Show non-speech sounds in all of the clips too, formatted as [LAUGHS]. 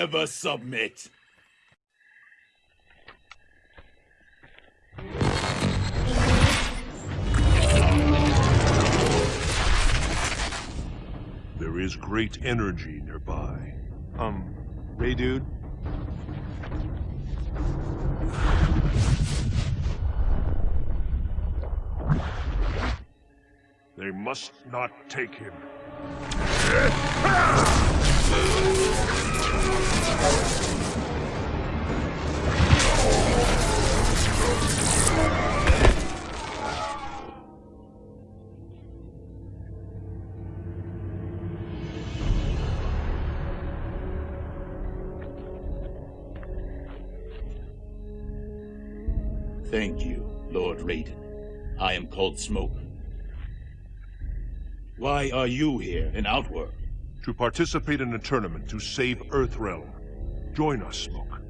never submit. There is great energy nearby. Um, hey dude. They must not take him. Thank you, Lord Raiden. I am called Smoke. Why are you here in Outworld? To participate in a tournament to save Earthrealm. Join us, Smoke.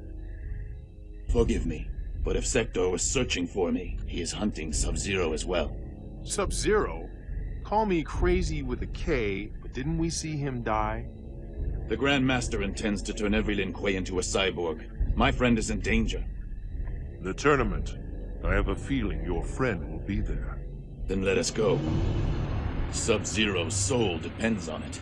Forgive me, but if Sektor was searching for me, he is hunting Sub-Zero as well. Sub-Zero? Call me crazy with a K, but didn't we see him die? The Grand Master intends to turn every Lin Kuei into a cyborg. My friend is in danger. The tournament. I have a feeling your friend will be there. Then let us go. Sub-Zero's soul depends on it.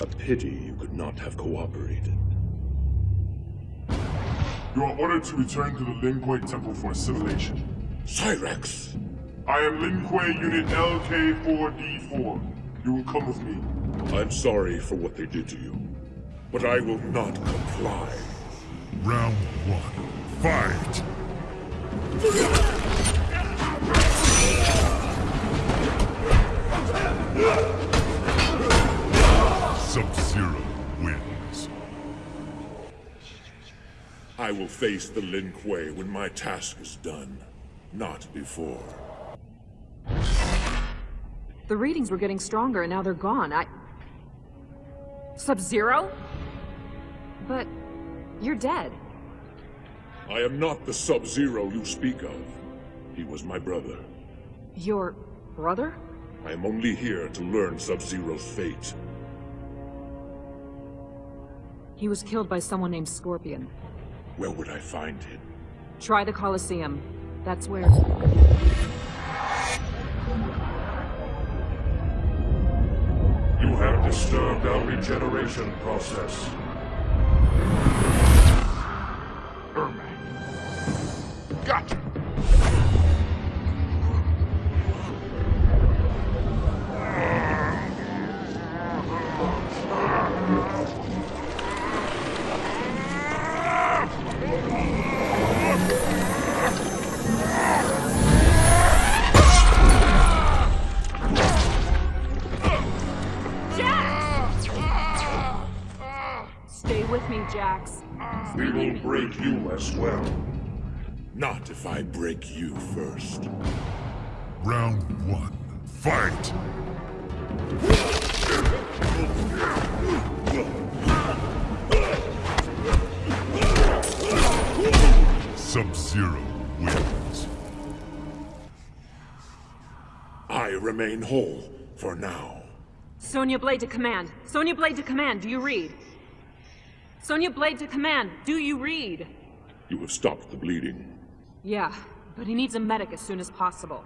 A pity you could not have cooperated. You are ordered to return to the Lin Kuei Temple for assimilation. Cyrax! I am Lin Kuei Unit LK4D4. You will come with me. I'm sorry for what they did to you, but I will not comply. Round one. Fight! [LAUGHS] I will face the Lin Kuei when my task is done, not before. The readings were getting stronger and now they're gone. I... Sub-Zero? But... you're dead. I am not the Sub-Zero you speak of. He was my brother. Your... brother? I am only here to learn Sub-Zero's fate. He was killed by someone named Scorpion. Where would I find him? Try the Colosseum. That's where... You have disturbed our regeneration process. Ermac. Gotcha! If I break you first. Round one. Fight! Sub-Zero wins. I remain whole for now. Sonya Blade to command. Sonya Blade to command, do you read? Sonya Blade to command, do you read? You have stopped the bleeding. Yeah, but he needs a medic as soon as possible.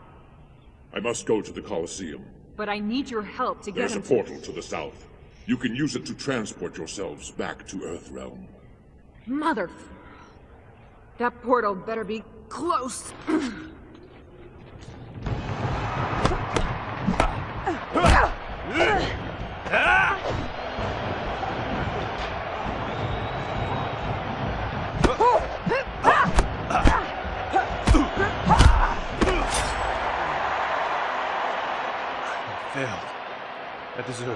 I must go to the Colosseum. But I need your help to get There's a him to- portal to the south. You can use it to transport yourselves back to Earthrealm. Mother... That portal better be close. [CLEARS THROAT]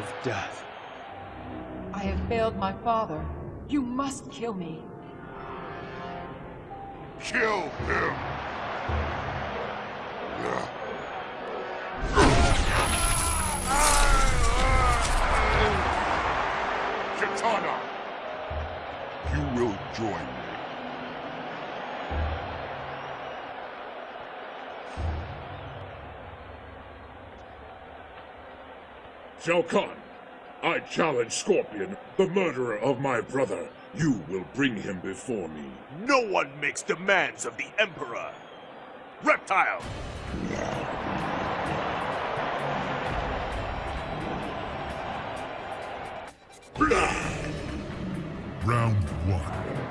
I death. I have failed my father. You must kill me. Kill him! Kitana! You will join Shao Kahn, I challenge Scorpion, the murderer of my brother. You will bring him before me. No one makes demands of the Emperor! Reptile! Round one.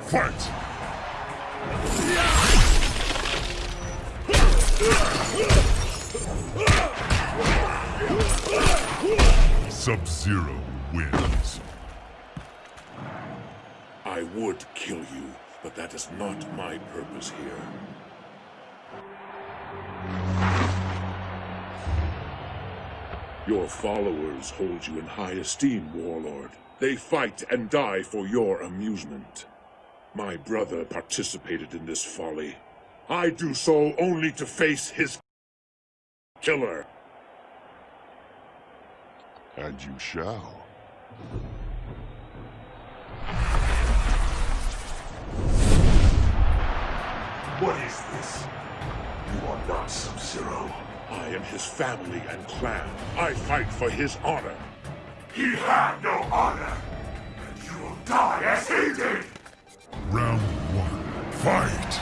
Fight! [LAUGHS] Sub-Zero wins. I would kill you, but that is not my purpose here. Your followers hold you in high esteem, Warlord. They fight and die for your amusement. My brother participated in this folly. I do so only to face his killer. And you shall. What is this? You are not Sub-Zero. I am his family and clan. I fight for his honor. He had no honor, and you will die as he did! Round one. Fight!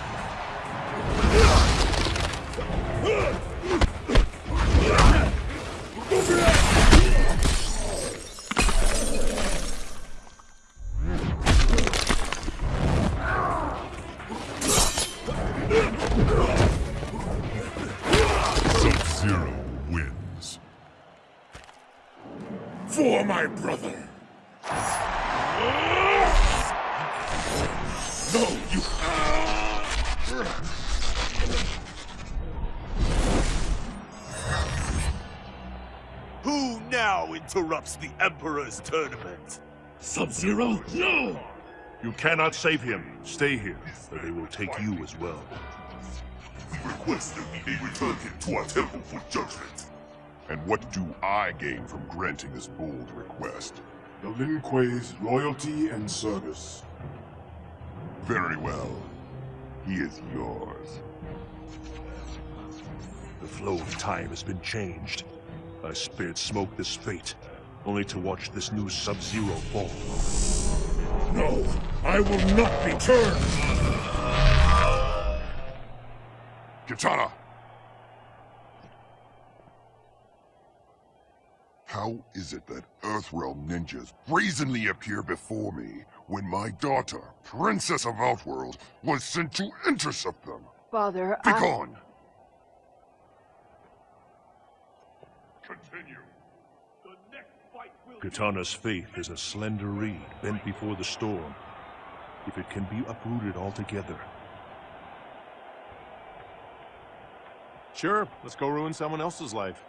My brother. No, you... Who now interrupts the Emperor's tournament? Sub-Zero? No! You cannot save him. Stay here, or they will take you as well. We request that we may return him to our temple for judgment. And what do I gain from granting this bold request? The Lin Kuei's loyalty and service. Very well. He is yours. The flow of time has been changed. I spared Smoke this fate, only to watch this new Sub-Zero fall. No, I will not be turned! Kitana! How is it that Earthrealm ninjas brazenly appear before me when my daughter, Princess of Outworld, was sent to intercept them? Father, I... Begone! Continue. The next fight. Kitana's faith is a slender reed bent before the storm. If it can be uprooted altogether, Sure, let's go ruin someone else's life.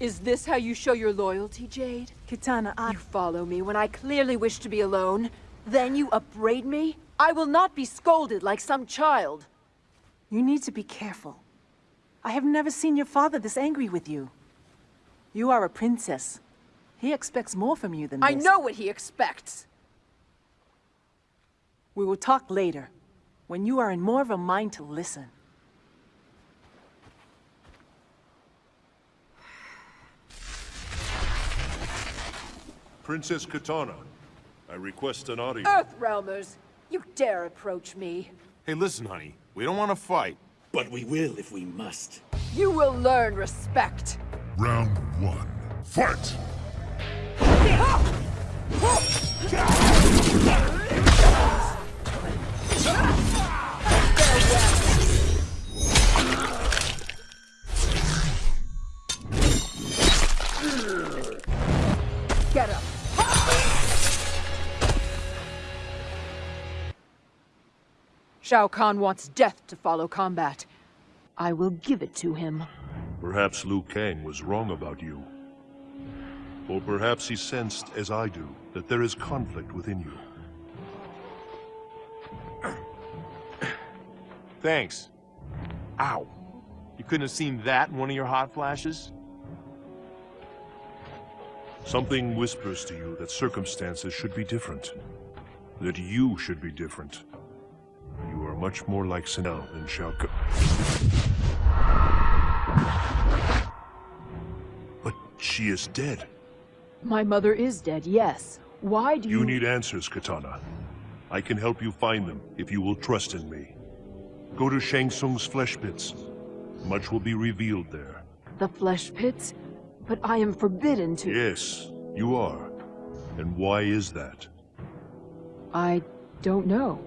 Is this how you show your loyalty, Jade? Kitana, I... You follow me when I clearly wish to be alone. Then you upbraid me? I will not be scolded like some child. You need to be careful. I have never seen your father this angry with you. You are a princess. He expects more from you than this. I know what he expects. We will talk later, when you are in more of a mind to listen. Princess Kitana, I request an audience. Earthrealmers, you dare approach me. Hey, listen, honey. We don't want to fight. But we will if we must. You will learn respect. Round one. Fight! Shao Kahn wants death to follow combat. I will give it to him. Perhaps Liu Kang was wrong about you. Or perhaps he sensed, as I do, that there is conflict within you. [CLEARS THROAT] Thanks. Ow. You couldn't have seen that in one of your hot flashes? Something whispers to you that circumstances should be different. That you should be different. Much more like Sindel than Shao. But she is dead. My mother is dead, yes. Why do you... You need answers, Kitana. I can help you find them if you will trust in me. Go to Shang Tsung's flesh pits. Much will be revealed there. The flesh pits? But I am forbidden to... Yes, you are. And why is that? I don't know.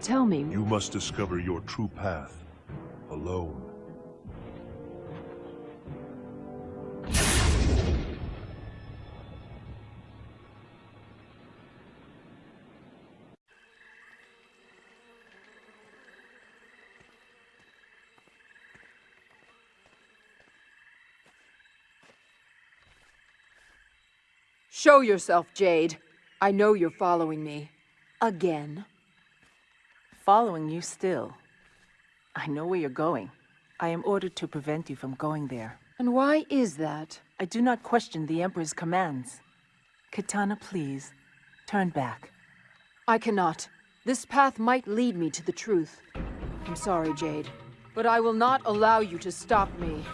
Tell me... You must discover your true path, alone. Show yourself, Jade. I know you're following me. Again. Following you still. I know where you're going. I am ordered to prevent you from going there. And why is that? I do not question the Emperor's commands. Kitana, please, turn back. I cannot. This path might lead me to the truth. I'm sorry, Jade, but I will not allow you to stop me.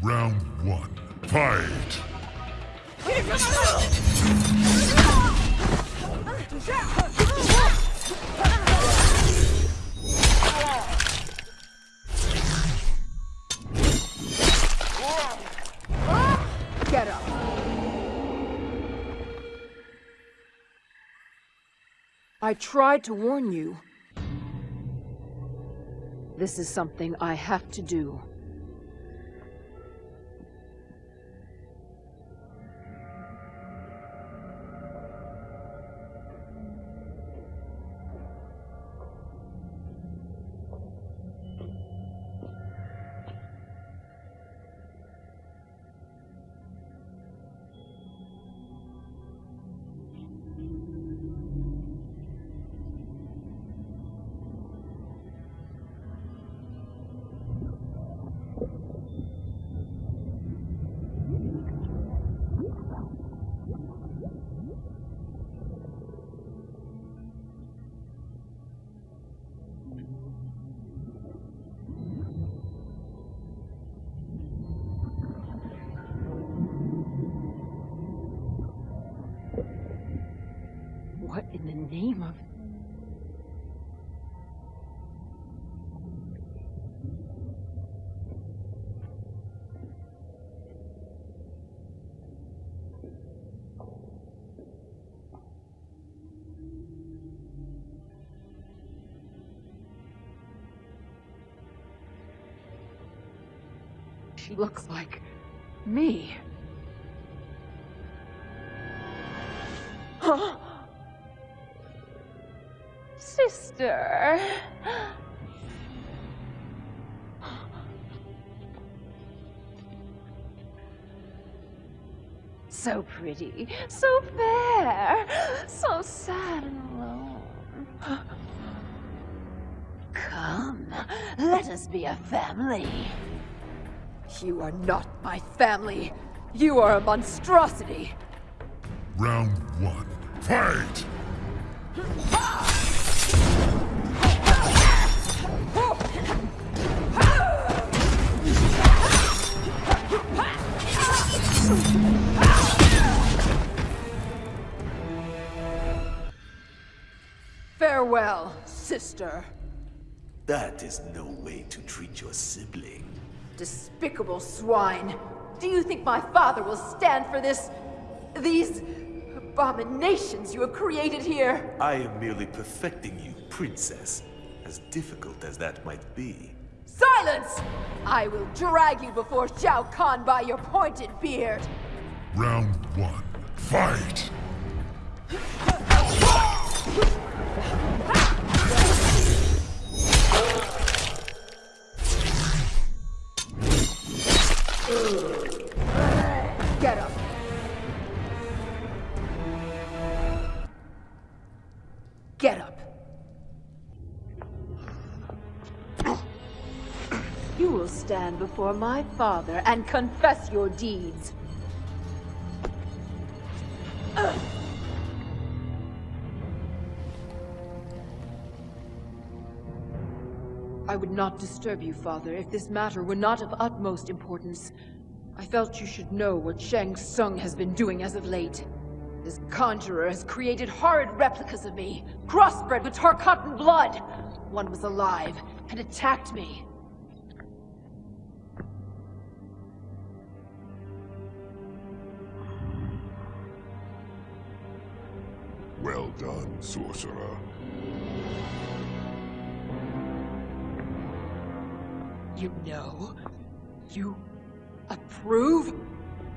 Round one. Fight! I tried to warn you. This is something I have to do. Name of... She looks like me. Huh? Sister. So pretty, so fair, so sad and alone. Come, let us be a family. You are not my family. You are a monstrosity. Round one. Fight! Farewell, sister. That is no way to treat your sibling. Despicable swine. Do you think my father will stand for this... these... abominations you have created here? I am merely perfecting you, princess. As difficult as that might be. Silence! I will drag you before Shao Kahn by your pointed beard. Round one. Fight! Before my father and confess your deeds. I would not disturb you, father, if this matter were not of utmost importance. I felt you should know what Shang Tsung has been doing as of late. This conjurer has created horrid replicas of me, crossbred with Tarkatan blood. One was alive and attacked me. Sorcerer. You know? You approve?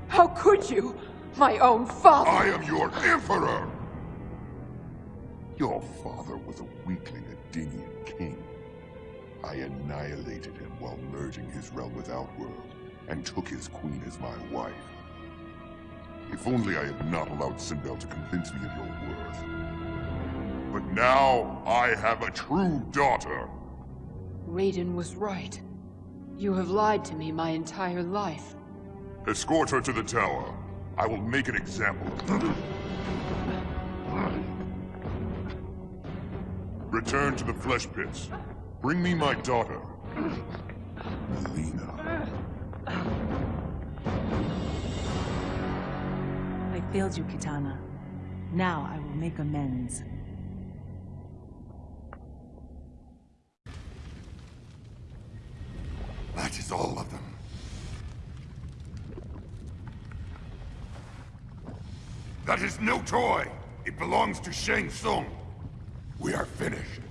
How could you? My own father! I am your emperor! Your father was a weakling Edenian king. I annihilated him while merging his realm with Outworld, and took his queen as my wife. If only I had not allowed Sindel to convince me of your worth. But now I have a true daughter. Raiden was right. You have lied to me my entire life. Escort her to the tower. I will make an example of her. Return to the flesh pits. Bring me my daughter. Mileena. I failed you, Kitana. Now I will make amends. That is all of them. That is no toy! It belongs to Shang Tsung. We are finished.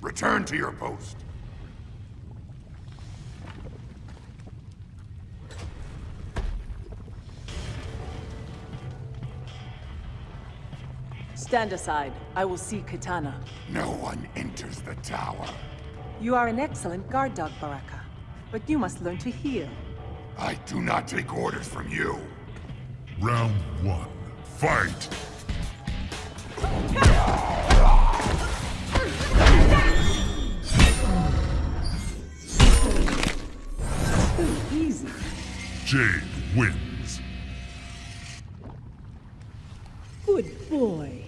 Return to your post. Stand aside. I will see Kitana. No one enters the tower. You are an excellent guard dog, Baraka. But you must learn to heel. I do not take orders from you. Round one. Fight! Easy. Jade wins. Good boy.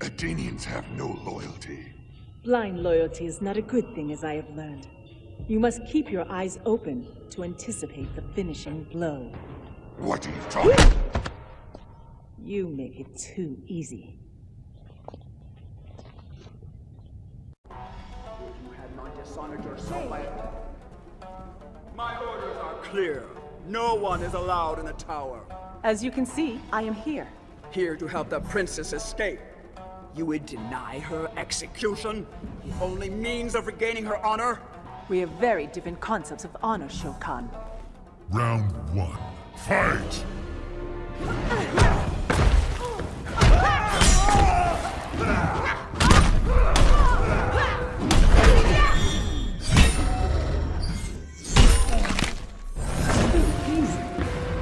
Edenians have no loyalty. Blind loyalty is not a good thing, as I have learned. You must keep your eyes open to anticipate the finishing blow. What are you [GASPS] talking? You make it too easy. You have not dishonored yourself by... My orders are clear. No one is allowed in the tower. As you can see, I am here. Here to help the princess escape. You would deny her execution? The only means of regaining her honor? We have very different concepts of honor, Shokan. Round one. Fight!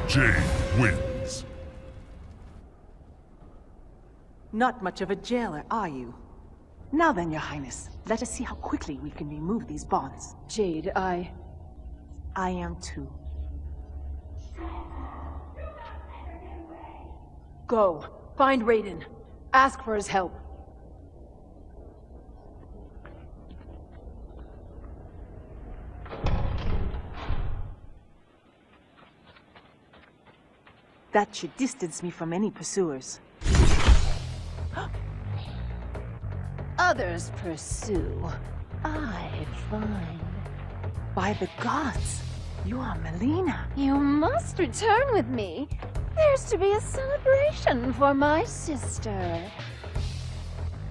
Jade wins. Not much of a jailer, are you? Now then, your highness, let us see how quickly we can remove these bonds. Jade, I... I am too. Go. Find Raiden. Ask for his help. That should distance me from any pursuers. Others pursue. I find. By the gods, you are Mileena. You must return with me. There's to be a celebration for my sister.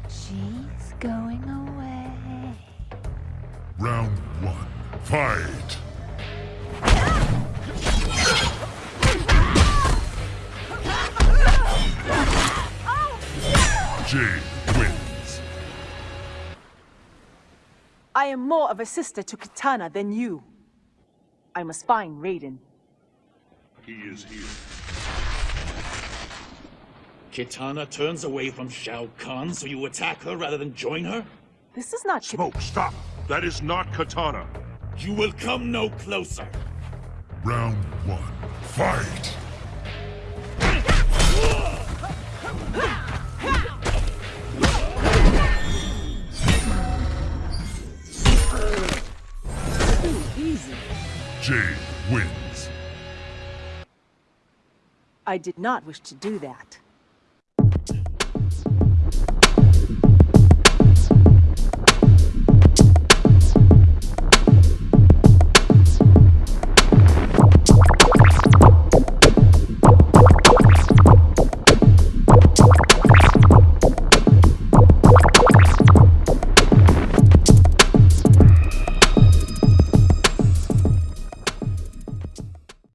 She's going away. Round one. Fight! Jade wins. I am more of a sister to Kitana than you. I must find Raiden. He is here. Kitana turns away from Shao Kahn, so you attack her rather than join her? This is not Smoke, stop! That is not Kitana. You will come no closer. Round one. Fight! Easy. Jade wins. I did not wish to do that.